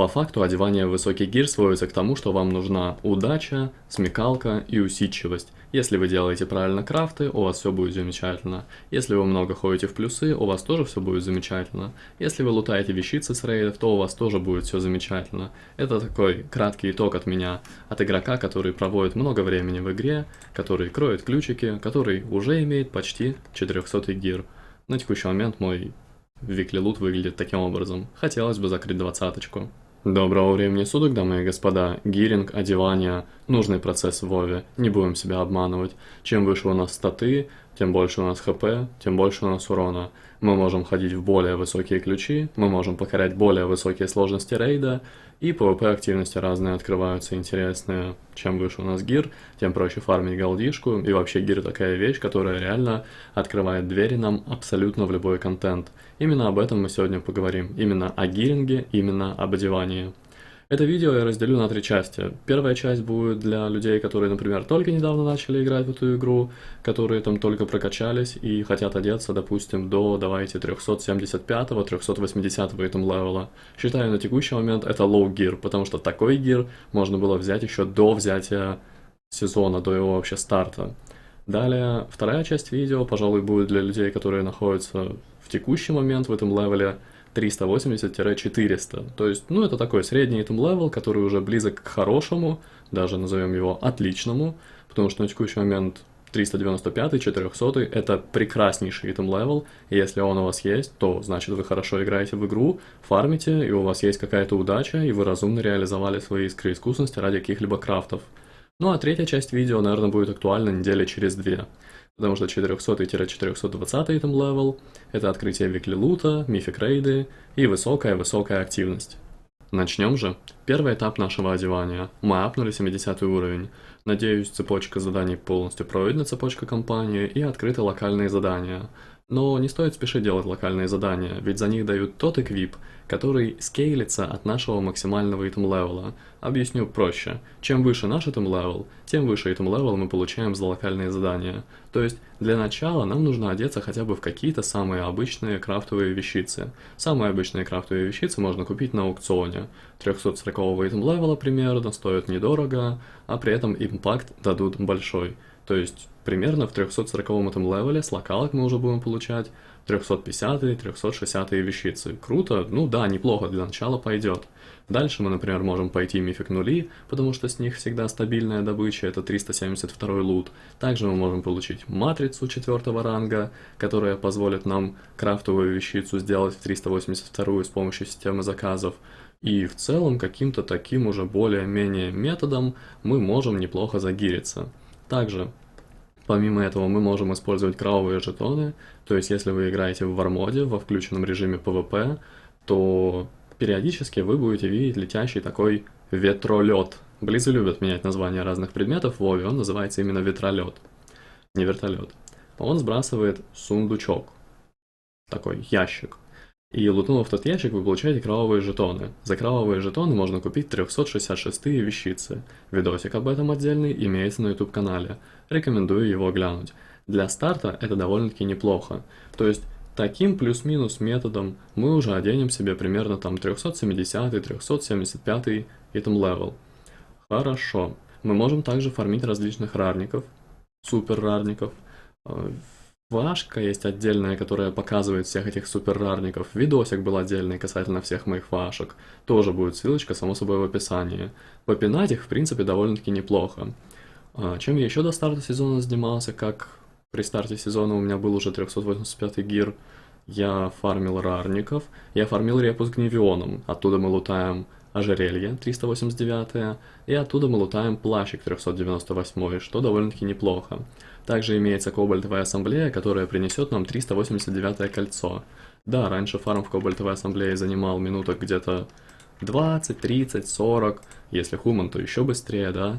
По факту одевание в высокий гир сводится к тому, что вам нужна удача, смекалка и усидчивость. Если вы делаете правильно крафты, у вас все будет замечательно. Если вы много ходите в плюсы, у вас тоже все будет замечательно. Если вы лутаете вещицы с рейдов, то у вас тоже будет все замечательно. Это такой краткий итог от меня, от игрока, который проводит много времени в игре, который кроет ключики, который уже имеет почти 400 гир. На текущий момент мой Викли лут выглядит таким образом. Хотелось бы закрыть двадцаточку. Доброго времени суток, дамы и господа. Гиринг, одевание, нужный процесс в Вове. Не будем себя обманывать. Чем выше у нас статы, тем больше у нас хп, тем больше у нас урона. Мы можем ходить в более высокие ключи, мы можем покорять более высокие сложности рейда, и PvP активности разные открываются интересные. Чем выше у нас гир, тем проще фармить голдишку, и вообще гир такая вещь, которая реально открывает двери нам абсолютно в любой контент. Именно об этом мы сегодня поговорим, именно о гиринге, именно об одевании. Это видео я разделю на три части. Первая часть будет для людей, которые, например, только недавно начали играть в эту игру, которые там только прокачались и хотят одеться, допустим, до, давайте, 375-380 этом левела. Считаю, на текущий момент это low gear, потому что такой гир можно было взять еще до взятия сезона, до его вообще старта. Далее, вторая часть видео, пожалуй, будет для людей, которые находятся в текущий момент в этом левеле, 380-400. То есть, ну, это такой средний item level, который уже близок к хорошему, даже назовем его отличному, потому что на текущий момент 395 400 это прекраснейший item level, и если он у вас есть, то значит вы хорошо играете в игру, фармите, и у вас есть какая-то удача, и вы разумно реализовали свои искры искусности ради каких-либо крафтов. Ну а третья часть видео, наверное, будет актуальна недели через две потому что 400-420 item level — это открытие weekly лута, mythic рейды и высокая-высокая активность. Начнем же. Первый этап нашего одевания. Мы апнули 70 уровень. Надеюсь, цепочка заданий полностью пройдена, цепочка компании, и открыты локальные задания. Но не стоит спешить делать локальные задания, ведь за них дают тот equip, который скейлится от нашего максимального item level а. Объясню проще. Чем выше наш item level, тем выше item level мы получаем за локальные задания. То есть, для начала нам нужно одеться хотя бы в какие-то самые обычные крафтовые вещицы. Самые обычные крафтовые вещицы можно купить на аукционе. 340 item level а примерно, стоят недорого, а при этом impact дадут большой. То есть примерно в 340 item level е с локалок мы уже будем получать 350 360 вещицы. Круто, ну да, неплохо, для начала пойдет. Дальше мы, например, можем пойти мифик нули, потому что с них всегда стабильная добыча, это 372 лут. Также мы можем получить матрицу четвертого ранга, которая позволит нам крафтовую вещицу сделать в 382 с помощью системы заказов. И в целом каким-то таким уже более-менее методом мы можем неплохо загириться. Также Помимо этого мы можем использовать кровавые жетоны, то есть если вы играете в вармоде во включенном режиме PvP, то периодически вы будете видеть летящий такой ветролет. Близы любят менять названия разных предметов в Вове, он называется именно ветролет, не вертолет. Он сбрасывает сундучок, такой ящик. И лутнув тот ящик, вы получаете кровавые жетоны. За кровавые жетоны можно купить 366 вещицы. Видосик об этом отдельный имеется на YouTube канале. Рекомендую его глянуть. Для старта это довольно-таки неплохо. То есть таким плюс-минус методом мы уже оденем себе примерно там 370-375 item level. Хорошо. Мы можем также фармить различных рарников, супер рарников, Флешка есть отдельная, которая показывает всех этих супер рарников. Видосик был отдельный касательно всех моих флешек. Тоже будет ссылочка, само собой, в описании. Попинать их, в принципе, довольно-таки неплохо. А, чем я еще до старта сезона занимался, как при старте сезона у меня был уже 385 гир, я фармил рарников, я фармил репу с гневионом, оттуда мы лутаем ожерелье 389, и оттуда мы лутаем плащик 398, что довольно-таки неплохо. Также имеется кобальтовая ассамблея, которая принесет нам 389 кольцо. Да, раньше фарм в кобальтовой ассамблее занимал минуток где-то 20, 30, 40, если хуман, то еще быстрее, да.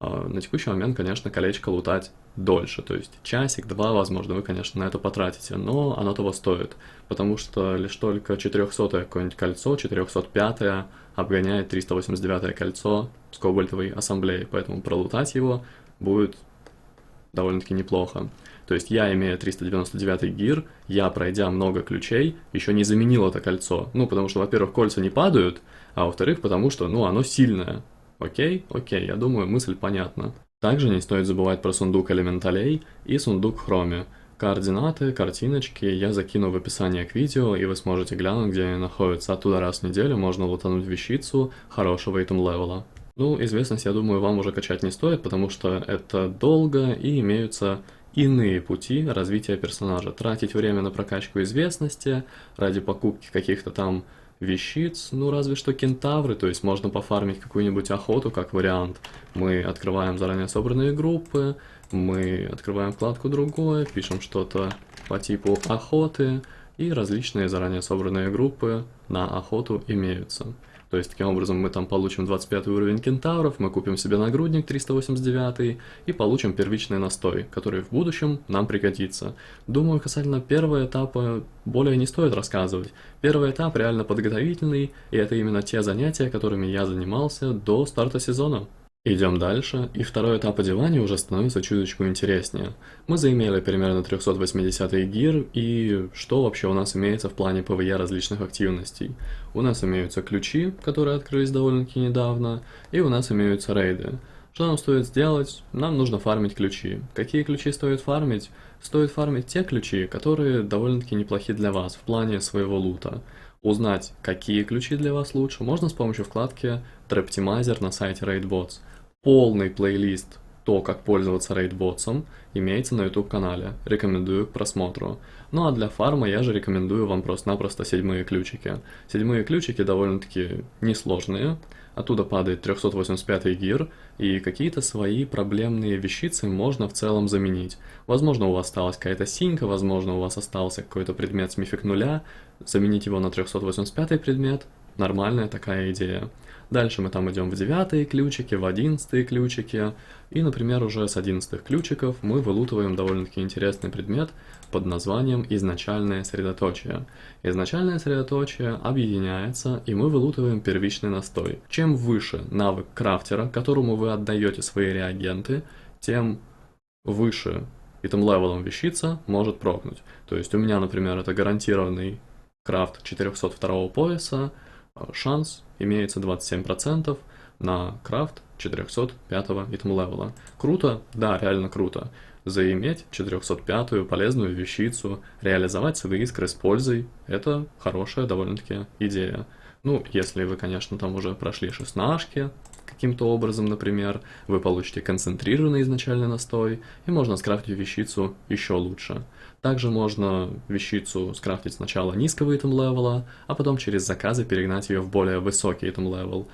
А на текущий момент, конечно, колечко лутать дольше, то есть часик-два, возможно, вы, конечно, на это потратите, но оно того стоит, потому что лишь только 400 какое-нибудь кольцо, 405 обгоняет 389 кольцо с кобальтовой ассамблеей, поэтому пролутать его будет довольно-таки неплохо. То есть я, имея 399 гир, я, пройдя много ключей, еще не заменил это кольцо. Ну, потому что, во-первых, кольца не падают, а во-вторых, потому что, ну, оно сильное. Окей? Окей, я думаю, мысль понятна. Также не стоит забывать про сундук элементалей и сундук хроме. Координаты, картиночки я закину в описание к видео, и вы сможете глянуть, где они находятся. Оттуда раз в неделю можно лутануть вещицу хорошего итем левела. Ну, известность, я думаю, вам уже качать не стоит, потому что это долго и имеются иные пути развития персонажа. Тратить время на прокачку известности ради покупки каких-то там вещиц, ну разве что кентавры, то есть можно пофармить какую-нибудь охоту как вариант. Мы открываем заранее собранные группы, мы открываем вкладку другое, пишем что-то по типу охоты, и различные заранее собранные группы на охоту имеются. То есть, таким образом, мы там получим 25 уровень кентавров, мы купим себе нагрудник 389 и получим первичный настой, который в будущем нам пригодится. Думаю, касательно первого этапа более не стоит рассказывать. Первый этап реально подготовительный, и это именно те занятия, которыми я занимался до старта сезона. Идем дальше, и второй этап одевания уже становится чуточку интереснее. Мы заимели примерно 380 gear, и что вообще у нас имеется в плане PvE различных активностей? У нас имеются ключи, которые открылись довольно-таки недавно, и у нас имеются рейды. Что нам стоит сделать? Нам нужно фармить ключи. Какие ключи стоит фармить? Стоит фармить те ключи, которые довольно-таки неплохи для вас в плане своего лута. Узнать, какие ключи для вас лучше, можно с помощью вкладки Traptimizer на сайте RaidBots – Полный плейлист то, как пользоваться рейдботсом, имеется на YouTube канале, рекомендую к просмотру. Ну а для фарма я же рекомендую вам просто-напросто седьмые ключики. Седьмые ключики довольно-таки несложные, оттуда падает 385 гир, и какие-то свои проблемные вещицы можно в целом заменить. Возможно у вас осталась какая-то синька, возможно у вас остался какой-то предмет с мифик нуля, заменить его на 385 предмет, нормальная такая идея. Дальше мы там идем в девятые ключики, в одиннадцатые ключики. И, например, уже с одиннадцатых ключиков мы вылутываем довольно-таки интересный предмет под названием «Изначальное средоточие». Изначальное средоточие объединяется, и мы вылутываем первичный настой. Чем выше навык крафтера, которому вы отдаете свои реагенты, тем выше item level ом вещица может прокнуть. То есть у меня, например, это гарантированный крафт 402 пояса, шанс имеется 27% на крафт 405 item level а. Круто? Да, реально круто. Заиметь 405 полезную вещицу, реализовать свои искры с пользой – это хорошая довольно-таки идея. Ну, если вы, конечно, там уже прошли шестнашки, каким-то образом, например, вы получите концентрированный изначальный настой, и можно скрафтить вещицу еще лучше. Также можно вещицу скрафтить сначала низкого item level а, а потом через заказы перегнать ее в более высокий item level.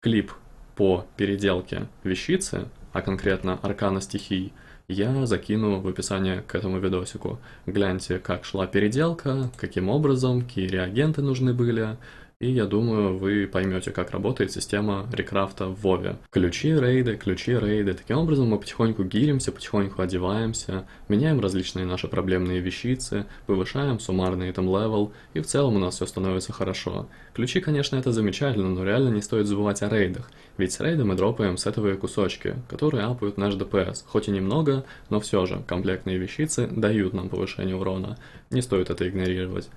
Клип по переделке вещицы, а конкретно аркана стихий, я закину в описание к этому видосику. Гляньте, как шла переделка, каким образом, какие реагенты нужны были, и я думаю, вы поймете, как работает система рекрафта в Вове. Ключи рейды, ключи рейды. Таким образом мы потихоньку гиримся, потихоньку одеваемся, меняем различные наши проблемные вещицы, повышаем суммарный item level, и в целом у нас все становится хорошо. Ключи, конечно, это замечательно, но реально не стоит забывать о рейдах, ведь с рейда мы дропаем сетовые кусочки, которые апают наш DPS, хоть и немного, но все же комплектные вещицы дают нам повышение урона, не стоит это игнорировать.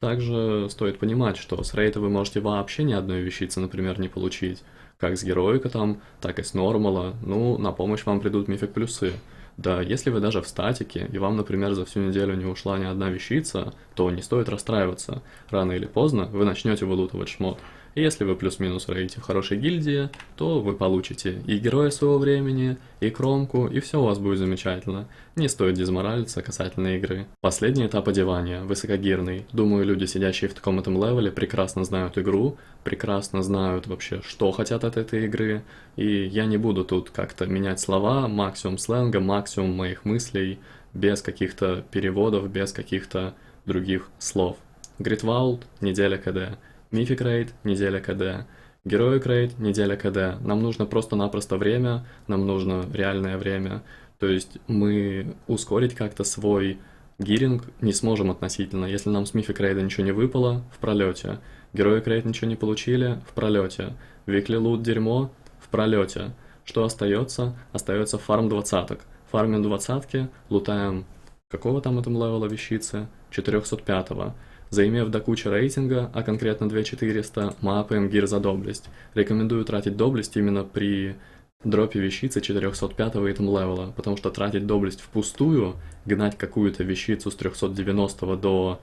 Также стоит понимать, что с рейта вы можете вообще ни одной вещицы, например, не получить. Как с героика там, так и с нормала. Ну, на помощь вам придут мифик плюсы. Да, если вы даже в статике, и вам, например, за всю неделю не ушла ни одна вещица, то не стоит расстраиваться. Рано или поздно вы начнете вылутывать шмот. Если вы плюс-минус рейте в хорошей гильдии, то вы получите и героя своего времени, и кромку, и все у вас будет замечательно. Не стоит дезморалиться касательно игры. Последний этап одевания, высокогирный. Думаю, люди, сидящие в таком item level е, прекрасно знают игру, прекрасно знают вообще, что хотят от этой игры. И я не буду тут как-то менять слова, максимум сленга, максимум моих мыслей, без каких-то переводов, без каких-то других слов. Great Vault, неделя КД. Mythic рейд, неделя КД. Heroic рейд, неделя КД. Нам нужно просто-напросто время, нам нужно реальное время. То есть мы ускорить как-то свой гиринг не сможем относительно. Если нам с мифик рейда ничего не выпало, в пролете. Героик рейд ничего не получили, в пролете. Викли лут дерьмо, в пролете. Что остается? Остается фарм двадцаток. Фармим двадцатки, лутаем какого там этом левела вещицы? 405 -го. Заимев до кучи рейтинга, а конкретно 2400, мы апаем гир за доблесть. Рекомендую тратить доблесть именно при дропе вещицы 405 item level а, потому что тратить доблесть впустую, гнать какую-то вещицу с 390 до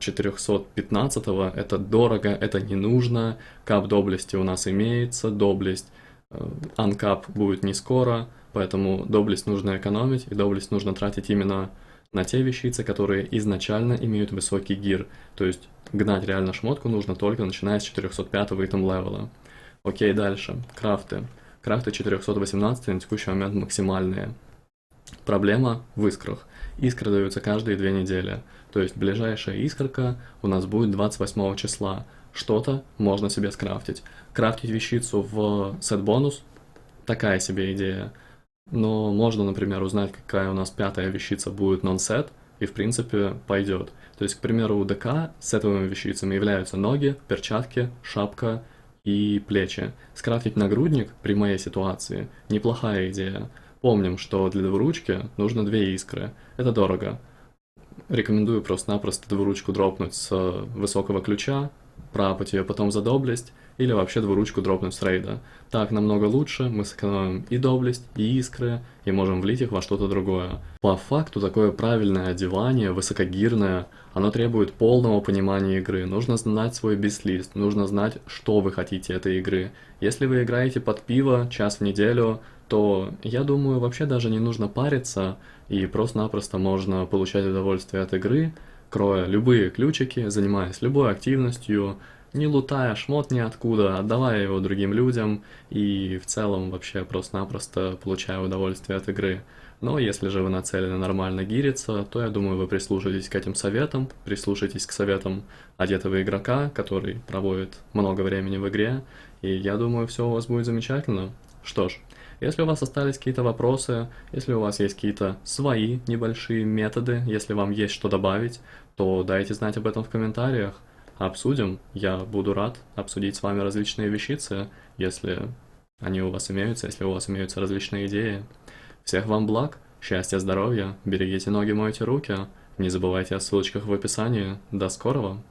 415 это дорого, это не нужно, cap доблести у нас имеется, доблесть, uncap будет не скоро, поэтому доблесть нужно экономить, и доблесть нужно тратить именно на те вещицы, которые изначально имеют высокий gear, то есть гнать реально шмотку нужно только начиная с 405 item level а. Окей, дальше, крафты. Крафты 418 на текущий момент максимальные. Проблема в искрах. Искры даются каждые две недели. То есть ближайшая искорка у нас будет 28 числа. Что-то можно себе скрафтить. Крафтить вещицу в сет-бонус – такая себе идея. Но можно, например, узнать, какая у нас пятая вещица будет нон-сет, и в принципе пойдет. То есть, к примеру, у ДК сетовыми вещицами являются ноги, перчатки, шапка и плечи. Скрафтить нагрудник при моей ситуации – неплохая идея. Помним, что для двуручки нужно две искры. Это дорого. Рекомендую просто-напросто двуручку дропнуть с высокого ключа, пропать ее потом за доблесть, или вообще двуручку дропнуть с рейда. Так намного лучше, мы сэкономим и доблесть, и искры, и можем влить их во что-то другое. По факту такое правильное одевание, высокогирное, оно требует полного понимания игры. Нужно знать свой бислист, нужно знать, что вы хотите этой игры. Если вы играете под пиво час в неделю, то я думаю, вообще даже не нужно париться, и просто-напросто можно получать удовольствие от игры, кроя любые ключики, занимаясь любой активностью, не лутая шмот ниоткуда, отдавая его другим людям и в целом вообще просто-напросто получая удовольствие от игры. Но если же вы нацелены нормально гириться, то я думаю, вы прислушаетесь к этим советам, прислушаетесь к советам одетого игрока, который проводит много времени в игре, и я думаю, все у вас будет замечательно. Что ж, если у вас остались какие-то вопросы, если у вас есть какие-то свои небольшие методы, если вам есть что добавить, то дайте знать об этом в комментариях обсудим. Я буду рад обсудить с вами различные вещицы, если они у вас имеются, если у вас имеются различные идеи. Всех вам благ, счастья, здоровья, берегите ноги, мойте руки, не забывайте о ссылочках в описании. До скорого!